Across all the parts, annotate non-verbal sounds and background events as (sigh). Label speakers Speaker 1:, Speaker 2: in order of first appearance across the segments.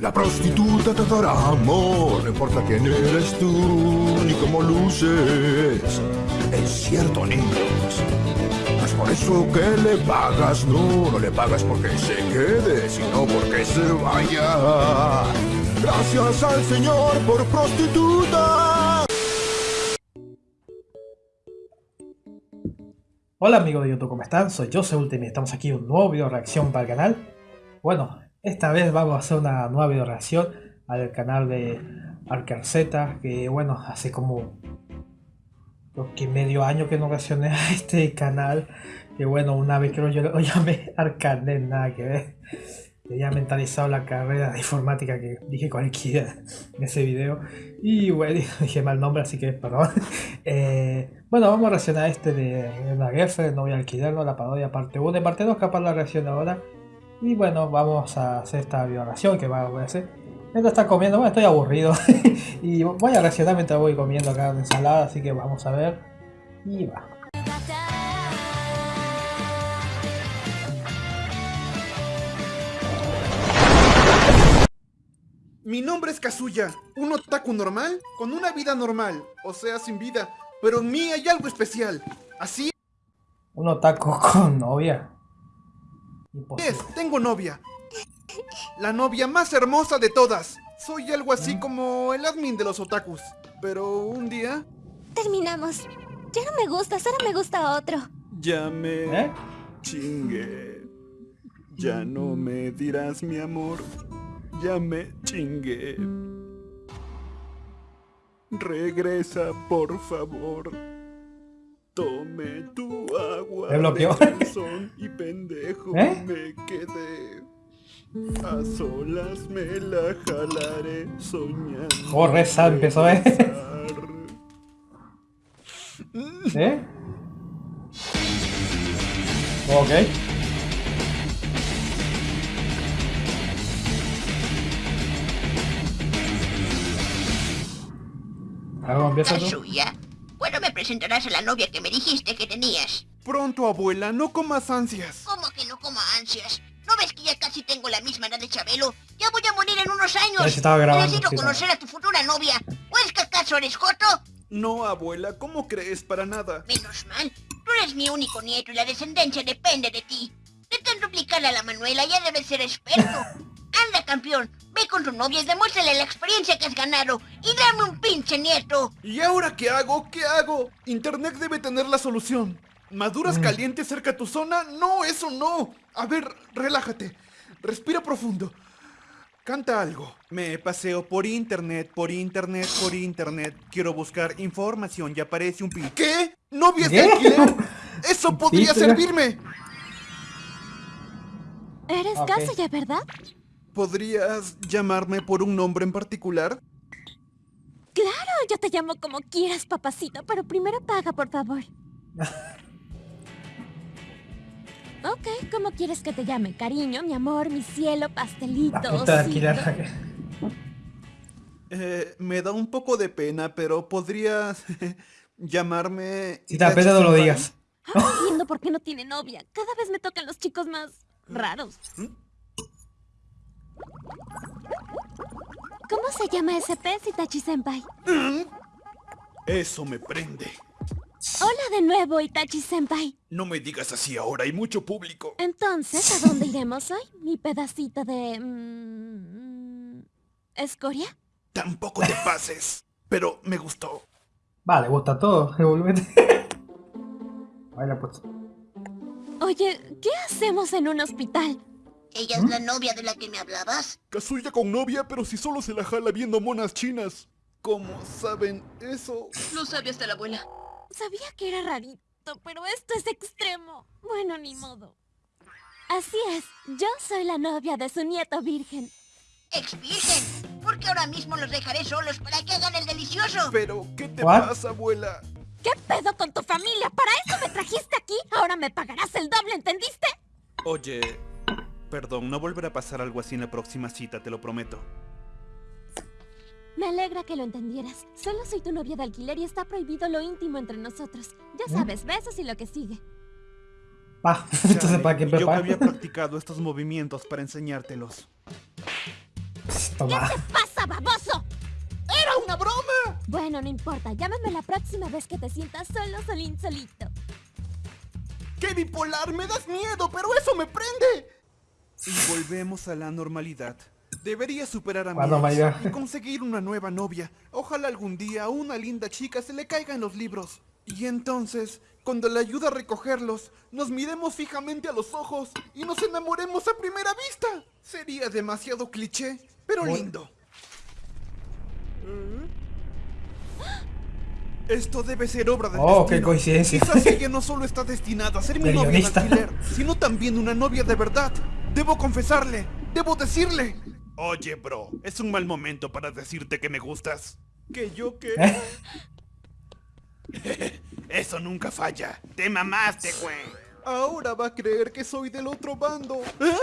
Speaker 1: La prostituta te dará amor, no importa quién eres tú ni cómo luces. Es cierto, niños. Es por eso que le pagas, no, no le pagas porque se quede, sino porque se vaya. Gracias al Señor por prostituta.
Speaker 2: Hola amigos de YouTube, ¿cómo están? Soy Jose Ultimate, estamos aquí en un nuevo video reacción para el canal. Bueno, esta vez vamos a hacer una nueva video reacción al canal de Z que bueno, hace como creo que medio año que no reaccioné (laughs) a este canal. Que bueno, una vez que lo, lo llamé (laughs) Arcanet, nada que ver. Tenía mentalizado la carrera de informática que dije cualquiera en ese video. Y bueno, (laughs) dije mal nombre, así que perdón. Eh, bueno, vamos a reaccionar a este de una guerra, no voy a alquilarlo, la parodia parte 1 y parte 2, capaz la reacción ahora. Y bueno, vamos a hacer esta violación que va a hacer. Mientras está comiendo, bueno, estoy aburrido. (laughs) y voy a reaccionar mientras voy comiendo acá en ensalada, así que vamos a ver. Y va.
Speaker 3: Mi nombre es Kazuya, un otaku normal con una vida normal, o sea, sin vida, pero en mí hay algo especial. Así
Speaker 2: Un otaku (laughs) con novia.
Speaker 3: Es, tengo novia. La novia más hermosa de todas. Soy algo así
Speaker 2: ¿Mm?
Speaker 3: como el admin de los otakus. Pero un día...
Speaker 4: Terminamos. Ya no me gustas, ahora me gusta otro.
Speaker 3: Ya me
Speaker 2: ¿Eh?
Speaker 3: chingué. Ya no me dirás mi amor. Ya me chingué. Regresa, por favor. Tome tu agua.
Speaker 2: Me bloqueó.
Speaker 3: y pendejo
Speaker 2: ¿Eh?
Speaker 3: me quedé. A solas me la jalaré soñando.
Speaker 2: Corre, Sam, empezó, ¿eh? ¿Eh? Ok. Ahora empieza tú.
Speaker 5: ¿Cuándo me presentarás a la novia que me dijiste que tenías?
Speaker 3: Pronto, abuela, no comas ansias.
Speaker 5: ¿Cómo que no coma ansias? ¿No ves que ya casi tengo la misma edad de Chabelo? Ya voy a morir en unos
Speaker 2: Ya
Speaker 5: años.
Speaker 2: se estaba grabando,
Speaker 5: Necesito
Speaker 2: sí,
Speaker 5: conocer a tu futura novia. ¿O es que acaso eres Joto?
Speaker 3: No, abuela, ¿cómo crees para nada?
Speaker 5: Menos mal. Tú eres mi único nieto y la descendencia depende de ti. De tanto aplicarle a la Manuela ya debes ser experto. (laughs) Anda, campeón. Ve con tu novia y demuéstrale la experiencia que has ganado. Y dame un pinche nieto.
Speaker 3: ¿Y ahora qué hago? ¿Qué hago? Internet debe tener la solución. ¿Maduras
Speaker 2: Mm.
Speaker 3: calientes cerca a tu zona? No, eso no. A ver, relájate. Respira profundo. Canta algo. Me paseo por internet, por internet, por internet. Quiero buscar información y aparece un pin. ¿Qué? ¿Novias de alquiler? (laughs) Eso podría servirme.
Speaker 4: Eres
Speaker 2: Ok.
Speaker 4: Kazuya, ¿verdad?
Speaker 3: ¿Podrías llamarme por un nombre en particular?
Speaker 4: Claro, yo te llamo como quieras, papacito, pero primero paga, por favor. (laughs) ok, ¿cómo quieres que te llame? Cariño, mi amor, mi cielo, pastelito. (laughs)
Speaker 3: Eh, me da un poco de pena, pero podrías (laughs) llamarme...
Speaker 2: Si te pena, no lo digas.
Speaker 4: Ahora entiendo por qué no tiene novia. Cada vez me tocan los chicos más raros. ¿Cómo se llama ese pez, Itachi-senpai?
Speaker 3: Eso me prende.
Speaker 4: Hola de nuevo, Itachi-senpai.
Speaker 3: No me digas así ahora, hay mucho público.
Speaker 4: Entonces, ¿a dónde iremos hoy? Mi pedacito de... mm, ¿Escoria?
Speaker 3: Tampoco te pases. Pero me gustó.
Speaker 2: Vale, gusta todo. (laughs) Revolvete. Baila pues.
Speaker 4: Oye, ¿qué hacemos en un hospital?
Speaker 5: ¿Ella es la novia de la que me hablabas?
Speaker 3: Kazuya con novia, pero si solo se la jala viendo monas chinas. ¿Cómo saben eso?
Speaker 5: Lo sabe hasta la abuela.
Speaker 4: Sabía que era rarito, pero esto es extremo. Bueno, ni modo. Así es, yo soy la novia de su nieto virgen.
Speaker 5: Ex virgen. Porque ahora mismo los dejaré solos para que hagan el delicioso.
Speaker 3: Pero, ¿qué te
Speaker 2: What?
Speaker 3: pasa, abuela?
Speaker 4: ¿Qué pedo con tu familia? ¿Para eso me trajiste aquí? Ahora me pagarás el doble, ¿entendiste?
Speaker 3: Oye, perdón, no volverá a pasar algo así en la próxima cita, te lo prometo.
Speaker 4: Me alegra que lo entendieras. Solo soy tu novia de alquiler y está prohibido lo íntimo entre nosotros. Ya sabes, besos y lo que sigue.
Speaker 2: Va, (laughs) entonces para qué
Speaker 3: Yo que había practicado estos movimientos para enseñártelos.
Speaker 2: Toma.
Speaker 4: ¿Qué pasa, baboso?
Speaker 3: ¡Era una broma!
Speaker 4: Bueno, no importa. Llámame la próxima vez que te sientas solo, solín, solito.
Speaker 3: ¡Qué bipolar! ¡Me das miedo, pero eso me prende! Y volvemos a la normalidad. Debería superar a mi ex y conseguir una nueva novia. Ojalá algún día a una linda chica se le caigan los libros. Y entonces, cuando le ayude a recogerlos, nos miremos fijamente a los ojos y nos enamoremos a primera vista. Sería demasiado cliché, pero lindo. Esto debe ser obra del
Speaker 2: Oh, qué coincidencia.
Speaker 3: Quizás ella no solo está destinada a ser mi
Speaker 2: De
Speaker 3: novia de alquiler, sino también una novia de verdad. Debo confesarle, debo decirle. Oye, bro, es un mal momento para decirte que me gustas. ¿Que yo qué? (laughs) Eso nunca falla. Te mamaste, güey. Ahora va a creer que soy del otro bando. ¿Eh?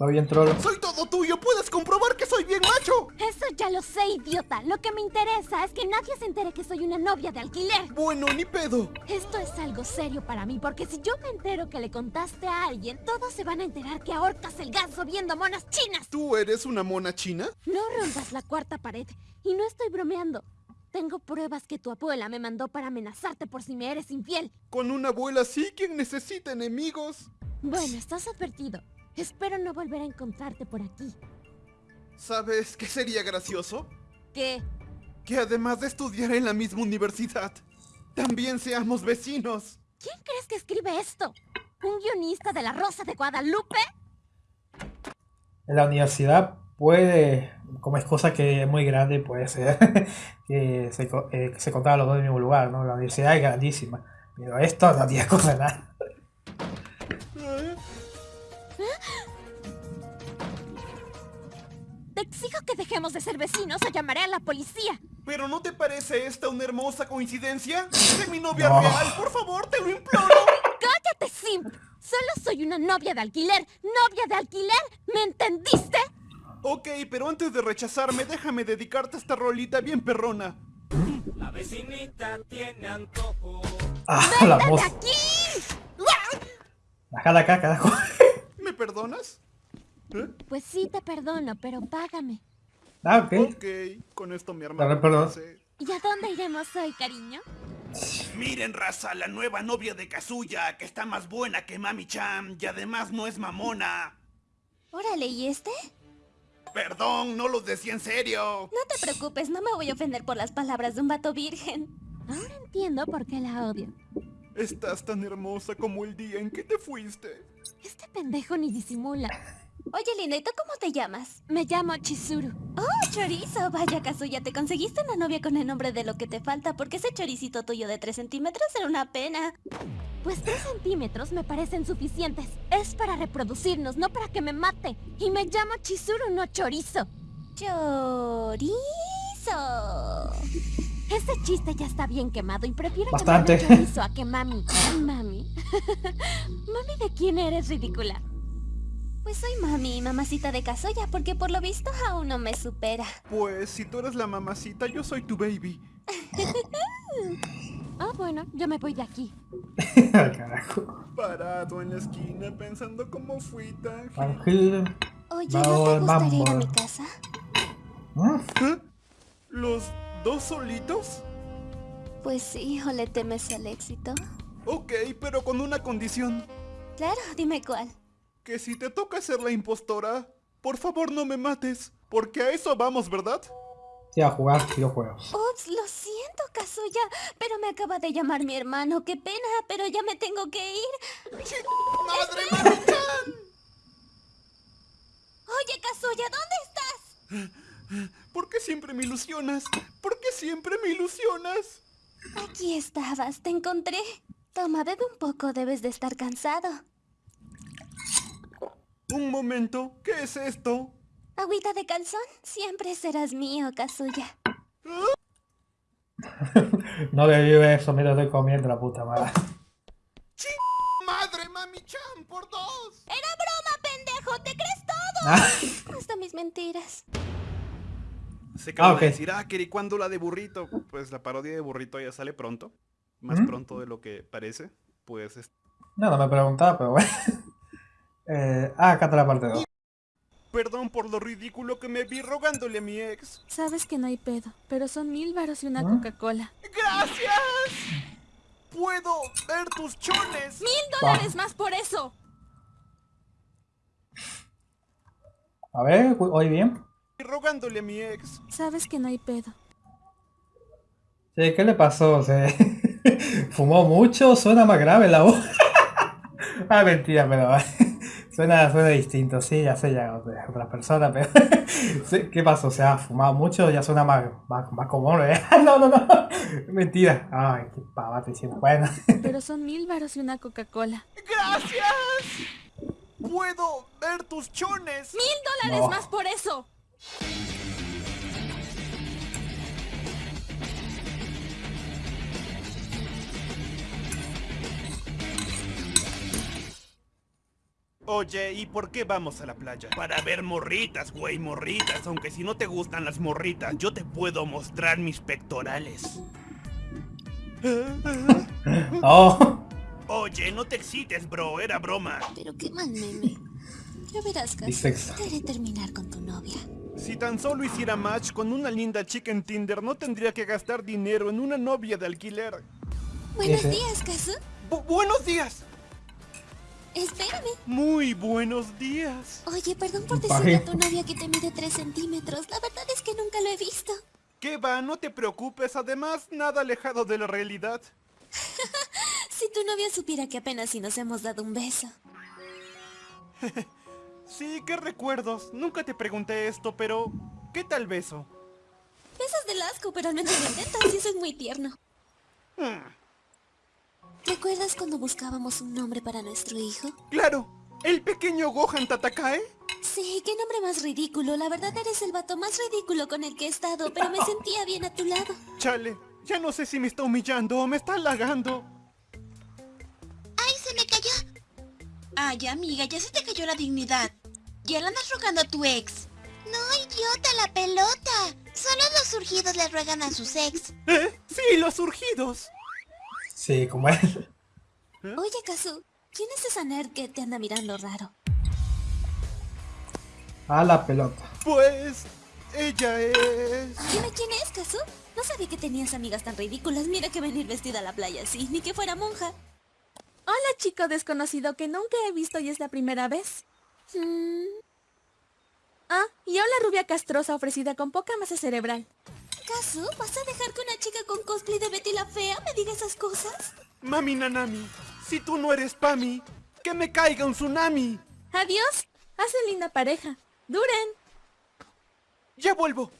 Speaker 2: Soy bien trolo.
Speaker 3: Soy todo tuyo, puedes comprobar que soy bien macho.
Speaker 4: Eso ya lo sé, idiota. Lo que me interesa es que nadie se entere que soy una novia de alquiler.
Speaker 3: Bueno, ni pedo.
Speaker 4: Esto es algo serio para mí, porque si yo me entero que le contaste a alguien, todos se van a enterar que ahorcas el ganso viendo monas chinas.
Speaker 3: ¿Tú eres una mona china?
Speaker 4: No rompas la cuarta pared. Y no estoy bromeando. Tengo pruebas que tu abuela me mandó para amenazarte por si me eres infiel.
Speaker 3: Con una abuela así, quien necesita enemigos?
Speaker 4: Bueno, estás advertido. Espero no volver a encontrarte por aquí.
Speaker 3: ¿Sabes qué sería gracioso?
Speaker 4: ¿Qué?
Speaker 3: Que además de estudiar en la misma universidad, también seamos vecinos.
Speaker 4: ¿Quién crees que escribe esto? ¿Un guionista de La Rosa de Guadalupe?
Speaker 2: En la universidad puede, como es cosa que es muy grande, puede ser (laughs) que se, eh, se contara los dos en el mismo lugar, ¿no? La universidad es grandísima. Pero esto no tiene cosa de nada.
Speaker 4: Te exijo que dejemos de ser vecinos o llamaré a la policía.
Speaker 3: ¿Pero no te parece esta una hermosa coincidencia? ¡De mi novia
Speaker 2: No.
Speaker 3: real! ¡Por favor, te lo imploro!
Speaker 4: ¡Cállate, Simp! Solo soy una novia de alquiler. ¿Novia de alquiler? ¿Me entendiste?
Speaker 3: Ok, pero antes de rechazarme, déjame dedicarte esta rolita bien perrona.
Speaker 2: Ah, la
Speaker 4: ¡De aquí!
Speaker 2: Bájala acá, carajo.
Speaker 3: ¿Me perdonas? ¿Eh?
Speaker 4: Pues sí, te perdono, pero págame.
Speaker 2: Ah, ok.
Speaker 3: Ok, con esto mi hermano.
Speaker 2: Perdón.
Speaker 4: ¿Y a dónde iremos hoy, cariño?
Speaker 3: Miren, raza, la nueva novia de Kazuya, que está más buena que Mami Chan y además no es mamona.
Speaker 6: Órale, ¿y este?
Speaker 3: Perdón, no los decía en serio.
Speaker 6: No te preocupes, no me voy a ofender por las palabras de un vato virgen.
Speaker 4: Ahora entiendo por qué la odio.
Speaker 3: Estás tan hermosa como el día en que te fuiste.
Speaker 4: Este pendejo ni disimula.
Speaker 6: Oye, linda, ¿y tú cómo te llamas?
Speaker 4: Me llamo Chizuru.
Speaker 6: Oh, chorizo. Vaya, Kazuya, te conseguiste una novia con el nombre de lo que te falta porque ese choricito tuyo de 3 centímetros era una pena.
Speaker 4: Pues tres centímetros me parecen suficientes. Es para reproducirnos, no para que me mate. Y me llamo Chizuru, no chorizo.
Speaker 6: Chorizo.
Speaker 4: Ese chiste ya está bien quemado y prefiero
Speaker 2: Bastante.
Speaker 4: llamarme chorizo a que mami. (laughs) Mami. (laughs) mami, ¿de quién eres ridícula?
Speaker 6: Pues soy mami, mamacita de Kazuya, porque por lo visto aún no me supera.
Speaker 3: Pues si tú eres la mamacita, yo soy tu baby. (laughs)
Speaker 4: Ah, bueno, yo me voy de aquí. (laughs)
Speaker 2: carajo.
Speaker 3: Parado en la esquina pensando cómo fui tan...
Speaker 2: Ángel.
Speaker 6: Oye, ¿no te gustaría ir a mi casa?
Speaker 3: ¿Eh? ¿Los dos solitos?
Speaker 6: Pues sí, ¿o le temes al éxito?
Speaker 3: Ok, pero con una condición.
Speaker 6: Claro, dime cuál.
Speaker 3: Que si te toca ser la impostora, por favor no me mates. Porque a eso vamos, ¿verdad?
Speaker 2: Sí, a jugar videojuegos.
Speaker 6: Ups, lo siento, Kazuya, pero me acaba de llamar mi hermano. Qué pena, pero ya me tengo que ir.
Speaker 3: ¡Madre Mami-chan!
Speaker 6: Oye, Kazuya, ¿dónde estás?
Speaker 3: ¿Por qué siempre me ilusionas? ¿Por qué siempre me ilusionas?
Speaker 6: Aquí estabas, te encontré. Toma, bebe un poco, debes de estar cansado.
Speaker 3: Un momento, ¿qué es esto?
Speaker 6: Agüita de calzón, siempre serás mío, Kazuya. (laughs)
Speaker 2: No le vive eso mientras estoy comiendo la puta madre.
Speaker 3: ¡Madre Mami-chan, por dos!
Speaker 6: ¡Era broma, pendejo! ¿Te crees todo?
Speaker 2: Ah, (laughs)
Speaker 6: Hasta mis mentiras.
Speaker 3: Se acaba
Speaker 2: Ah, ok.
Speaker 3: de decir, ah, Keri, ¿cuándo la de burrito? Pues la parodia de burrito ya sale pronto. Más
Speaker 2: ¿Mm?
Speaker 3: pronto de lo que parece. Pues es-
Speaker 2: no, no me preguntaba, pero bueno. Eh, ah, acá está la parte 2.
Speaker 3: Perdón por lo ridículo que me vi rogándole a mi ex.
Speaker 7: Sabes que no hay pedo, pero son mil varos y una
Speaker 2: ¿Ah?
Speaker 7: Coca-Cola.
Speaker 3: ¡Gracias! ¡Puedo ver tus chones!
Speaker 7: ¡Mil dólares más por eso!
Speaker 2: A ver, ¿oí bien?
Speaker 3: Y rogándole a mi ex.
Speaker 7: Sabes que no hay pedo.
Speaker 2: Sí, ¿qué le pasó? ¿Se (laughs) fumó mucho? Suena más grave la voz. (laughs) ah, mentira, pero suena, suena distinto. Sí, ya sé, ya otra otra persona, pero (laughs) sí, ¿qué pasó? ¿Se ha fumado mucho? Ya suena más, más, más común, ¿eh? (laughs) no, no, no. (laughs) Mentira. Ay, qué pavate diciendo. Bueno.
Speaker 7: Pero son mil varos y una Coca-Cola.
Speaker 3: ¡Gracias! ¡Puedo ver tus chones!
Speaker 7: ¡Mil dólares
Speaker 2: No.
Speaker 7: más por eso!
Speaker 3: Oye, ¿y por qué vamos a la playa? Para ver morritas, güey, morritas. Aunque si no te gustan las morritas, yo te puedo mostrar mis pectorales. (laughs)
Speaker 2: Oh,
Speaker 3: Oye, no te excites, bro, era broma.
Speaker 6: Pero qué mal meme. Ya verás.
Speaker 2: Dices-
Speaker 6: Te haré terminar con tu novia.
Speaker 3: Si tan solo hiciera match con una linda chica en Tinder, no tendría que gastar dinero en una novia de alquiler.
Speaker 6: Buenos días, Casu.
Speaker 3: Bu- buenos días.
Speaker 6: Espérame.
Speaker 3: Muy buenos días.
Speaker 6: Oye, perdón por decirle a tu novia que te mide 3 centímetros. La verdad es que nunca lo he visto.
Speaker 3: ¿Qué va? No te preocupes, además, nada alejado de la realidad. (laughs)
Speaker 6: Si tu novia supiera que apenas si nos hemos dado un beso. (laughs)
Speaker 3: Sí, qué recuerdos. Nunca te pregunté esto, pero... ¿Qué tal beso?
Speaker 6: Besas del asco, pero al menos lo intentas y eso es muy tierno.
Speaker 3: Hmm, (laughs)
Speaker 6: ¿Recuerdas cuando buscábamos un nombre para nuestro hijo?
Speaker 3: claro, el pequeño Gohan Tatakae.
Speaker 6: Sí, qué nombre más ridículo. La verdad eres el vato más ridículo con el que he estado, pero me (laughs) sentía bien a tu lado.
Speaker 3: Chale, ya no sé si me está humillando o me está halagando.
Speaker 5: ¡Ay, se me cayó! Ay, amiga, ya se te cayó la dignidad. Ya le andas rogando a tu ex. No, idiota, la pelota. Solo los surgidos le ruegan a sus ex.
Speaker 3: ¿Eh? Sí, los surgidos.
Speaker 2: Sí, como él.
Speaker 6: Oye, Kazu, ¿quién es esa nerd que te anda mirando raro?
Speaker 2: A la pelota.
Speaker 3: Pues... Ella es...
Speaker 6: Dime quién es, Kazu. No sabía que tenías amigas tan ridículas. Mira que venir vestida a la playa así, ni que fuera monja.
Speaker 7: Hola chico desconocido que nunca he visto y es la primera vez.
Speaker 6: Mm,
Speaker 7: Ah, y hola rubia castrosa ofrecida con poca masa cerebral.
Speaker 6: Kazu, ¿vas a dejar que una chica con cosplay de Betty la Fea me diga esas cosas?
Speaker 3: Mami Nanami, si tú no eres Pami, que me caiga un tsunami.
Speaker 7: Adiós. Hacen linda pareja. Duren.
Speaker 3: Ya vuelvo.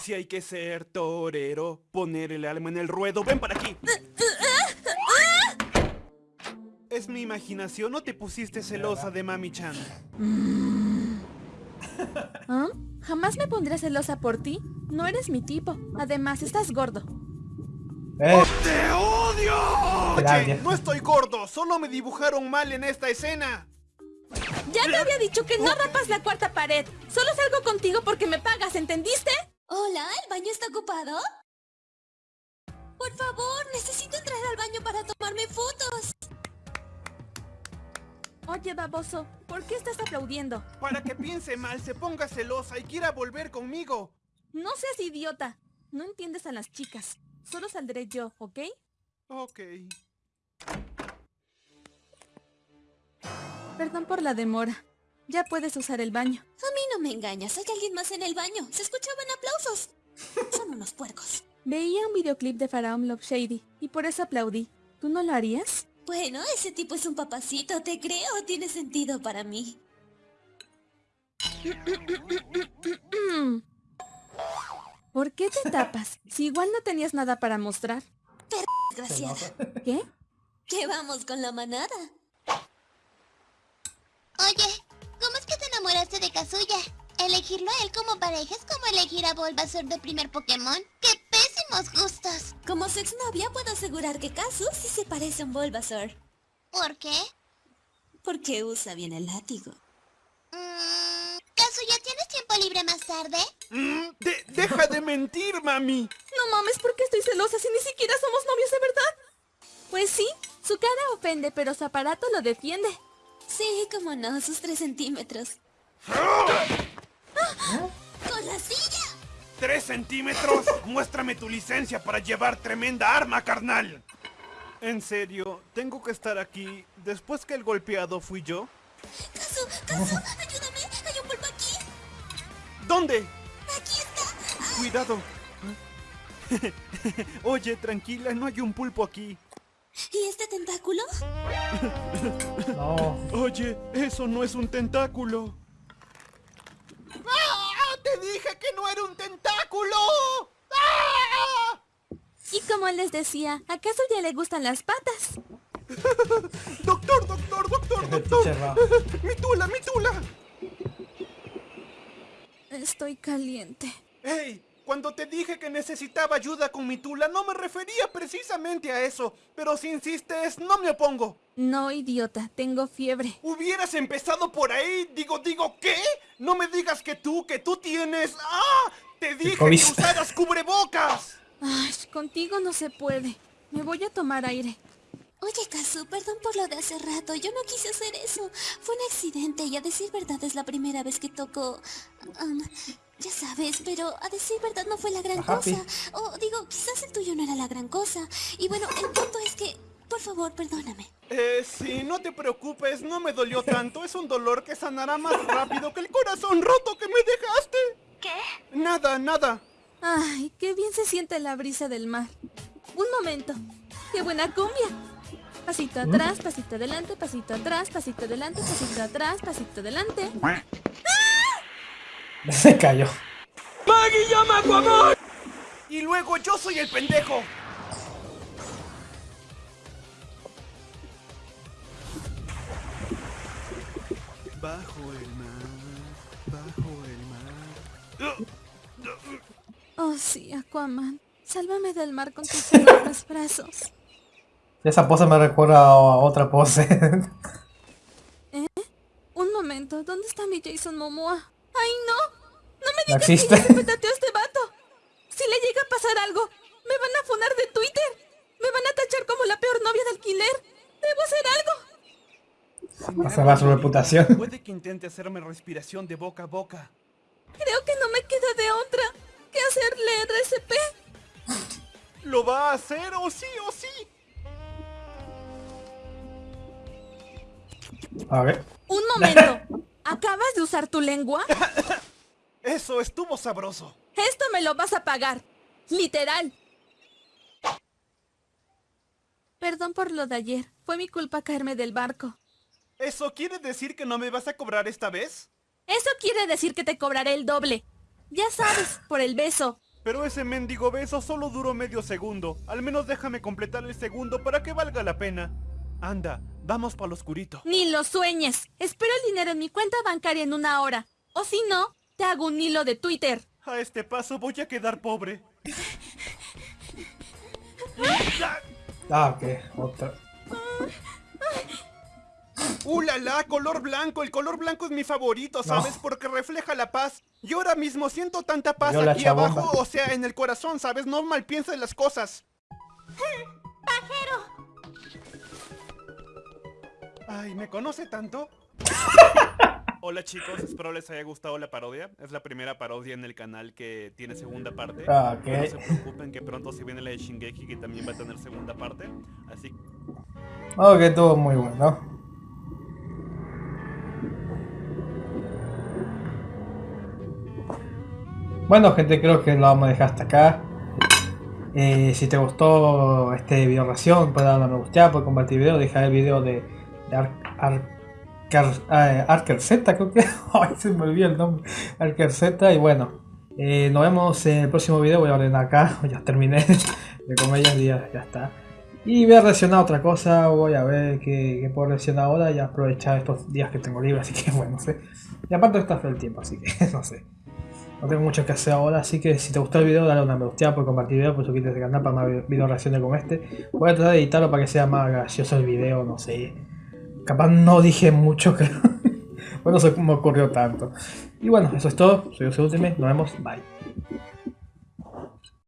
Speaker 3: Si hay que ser torero, poner el alma en el ruedo, ven para aquí. Es mi imaginación, ¿no te pusiste celosa de Mami Chan?
Speaker 7: ¿Ah? (laughs) Jamás me pondré celosa por ti. No eres mi tipo. Además, estás gordo.
Speaker 2: Eh,
Speaker 3: ¡Te odio! Oye, no estoy gordo, solo me dibujaron mal en esta escena.
Speaker 7: Ya te había dicho que no rapas la cuarta pared. Solo salgo contigo porque me pagas, ¿entendiste?
Speaker 6: Hola, ¿el baño está ocupado? Por favor, necesito entrar al baño para tomarme
Speaker 7: Oye, baboso, ¿por qué estás aplaudiendo?
Speaker 3: Para que piense mal, se ponga celosa y quiera volver conmigo.
Speaker 7: No seas idiota. No entiendes a las chicas. Solo saldré yo, ¿ok?
Speaker 3: Ok.
Speaker 7: Perdón por la demora. Ya puedes usar el baño.
Speaker 6: A mí no me engañas, hay alguien más en el baño. Se escuchaban aplausos. Son unos puercos.
Speaker 7: Veía un videoclip de Faraón Love Shady y por eso aplaudí. ¿Tú no lo harías?
Speaker 6: Bueno, ese tipo es un papacito, te creo, tiene sentido para mí.
Speaker 7: ¿Por qué te tapas? Si igual no tenías nada para mostrar.
Speaker 6: Desgraciada.
Speaker 7: ¿Qué?
Speaker 6: ¿Qué vamos con la manada?
Speaker 5: Oye, ¿cómo es que te enamoraste de Kazuya? Elegirlo a él como pareja es como elegir a Bulbasaur de primer Pokémon. ¡Qué gustos!
Speaker 6: Como su exnovia puedo asegurar que Kazu sí se parece a un Bulbasaur.
Speaker 5: ¿Por qué?
Speaker 6: Porque usa bien el látigo.
Speaker 5: Mm, Kazuya, ¿tienes tiempo libre más tarde?
Speaker 3: Mm, de- deja de mentir, mami.
Speaker 7: No mames, ¿por qué estoy celosa si ni siquiera somos novios de verdad? Pues sí, su cara ofende, pero su aparato lo defiende.
Speaker 6: Sí, como no, sus tres centímetros. ¡Con
Speaker 3: 3 centímetros, (laughs) muéstrame tu licencia para llevar tremenda arma, carnal. En serio, tengo que estar aquí después que el golpeado fui yo.
Speaker 6: Caso, caso, ayúdame, hay un pulpo aquí.
Speaker 3: ¿Dónde?
Speaker 6: Aquí está.
Speaker 3: Cuidado. (laughs) Oye, tranquila, no hay un pulpo aquí.
Speaker 6: ¿Y este tentáculo?
Speaker 2: no. (laughs)
Speaker 3: Oye, eso no es un tentáculo. ¡Ah! ¡Te dije que no era un tentáculo!
Speaker 7: Como les decía, ¿acaso ya le gustan las patas? (laughs)
Speaker 3: Doctor, doctor, doctor, doctor. Mi tula, mi tula.
Speaker 7: Estoy caliente.
Speaker 3: Hey, cuando te dije que necesitaba ayuda con mi tula, no me refería precisamente a eso. Pero si insistes, no me opongo.
Speaker 7: No, idiota, tengo fiebre.
Speaker 3: Hubieras empezado por ahí. Digo, digo, ¿qué? No me digas que tú, que tú tienes... ¡Ah! Te dije que usaras cubrebocas.
Speaker 7: Ay, contigo no se puede. Me voy a tomar aire.
Speaker 6: Oye, Kazu, perdón por lo de hace rato. Yo no quise hacer eso. Fue un accidente y a decir verdad es la primera vez que toco... um, ya sabes, pero a decir verdad no fue la gran
Speaker 2: Ajá,
Speaker 6: cosa. O digo, quizás el tuyo no era la gran cosa. Y bueno, el punto es que... Por favor, perdóname.
Speaker 3: Eh, sí, no te preocupes, no me dolió tanto. Es un dolor que sanará más rápido que el corazón roto que me dejaste. ¿Qué? Nada, nada.
Speaker 7: Ay, qué bien se siente la brisa del mar. Un momento. ¡Qué buena cumbia! Pasito atrás, pasito adelante, pasito atrás, pasito adelante, pasito atrás, pasito adelante. (laughs)
Speaker 2: Se cayó.
Speaker 3: Y luego yo soy el pendejo. Bajo el mar, bajo el mar.
Speaker 7: Oh, sí, Aquaman. Sálvame del mar con tus enormes (laughs) brazos.
Speaker 2: Esa pose me recuerda a otra pose. (laughs)
Speaker 7: Un momento, ¿dónde está mi Jason Momoa? ¡Ay, no! ¡No me
Speaker 2: ¿No
Speaker 7: digas que
Speaker 2: existe?
Speaker 7: ya petateó a este vato! Si le llega a pasar algo, me van a funar de Twitter. Me van a tachar como la peor novia de alquiler. Debo hacer algo.
Speaker 2: Va a salvar su reputación.
Speaker 3: Puede que intente hacerme respiración de boca a boca. ¿Lo va a hacer o sí o sí?
Speaker 2: A ver.
Speaker 7: Un (laughs) momento. ¿Acabas de usar tu lengua?
Speaker 3: Eso estuvo sabroso.
Speaker 7: Esto me lo vas a pagar. Literal. Perdón por lo de ayer. Fue mi culpa caerme del barco.
Speaker 3: ¿Eso quiere decir que no me vas a cobrar esta vez?
Speaker 7: Eso quiere decir que te cobraré el doble. Ya sabes, por el beso.
Speaker 3: Pero ese mendigo beso solo duró medio segundo. Al menos déjame completar el segundo para que valga la pena. Anda, vamos para lo oscurito.
Speaker 7: Ni lo sueñes. Espero el dinero en mi cuenta bancaria en una hora. O si no, te hago un hilo de Twitter.
Speaker 3: A este paso voy a quedar pobre.
Speaker 2: Ah, ok. Otra.
Speaker 3: ¡Uh, la, la! Color blanco. El color blanco es mi favorito, ¿sabes?
Speaker 2: No.
Speaker 3: Porque refleja la paz. Y ahora mismo siento tanta paz
Speaker 2: Yo
Speaker 3: aquí abajo, o sea, en el corazón, ¿sabes? No mal pienses las cosas. Ay, ¿me conoce tanto? (laughs) Hola chicos, espero les haya gustado la parodia. Es la primera parodia en el canal que tiene segunda parte.
Speaker 2: Ah, ok.
Speaker 3: No se preocupen que pronto se viene la de Shingeki que también va a tener segunda parte. Así
Speaker 2: Ok, estuvo muy bueno. Bueno gente, creo que lo vamos a dejar hasta acá. Eh, si te gustó este video reacción, puedes darle a me gusta, puedes compartir el video, dejar el video de, de Ar- Arcar- eh, Arker Z, creo que. (laughs) Ay, se me olvidó el nombre. Arker Z, y bueno. eh, nos vemos en el próximo video. Voy a ordenar acá, (laughs) ya terminé de comer ya, ya está. Y voy a reaccionar a otra cosa, voy a ver qué, qué puedo reaccionar ahora y aprovechar estos días que tengo libre, así que (laughs) bueno, no sé. Y aparte está el tiempo, así que no sé. No tengo mucho que hacer ahora, así que si te gustó el video, dale una me gusta, por compartir el video, por suscribirte al canal para más video reacciones como este. Voy a tratar de editarlo para que sea más gracioso el video, no sé. Capaz no dije mucho, (laughs) creo. bueno, se me ocurrió tanto. Y bueno, eso es todo. Soy José Ultimate, nos vemos, bye.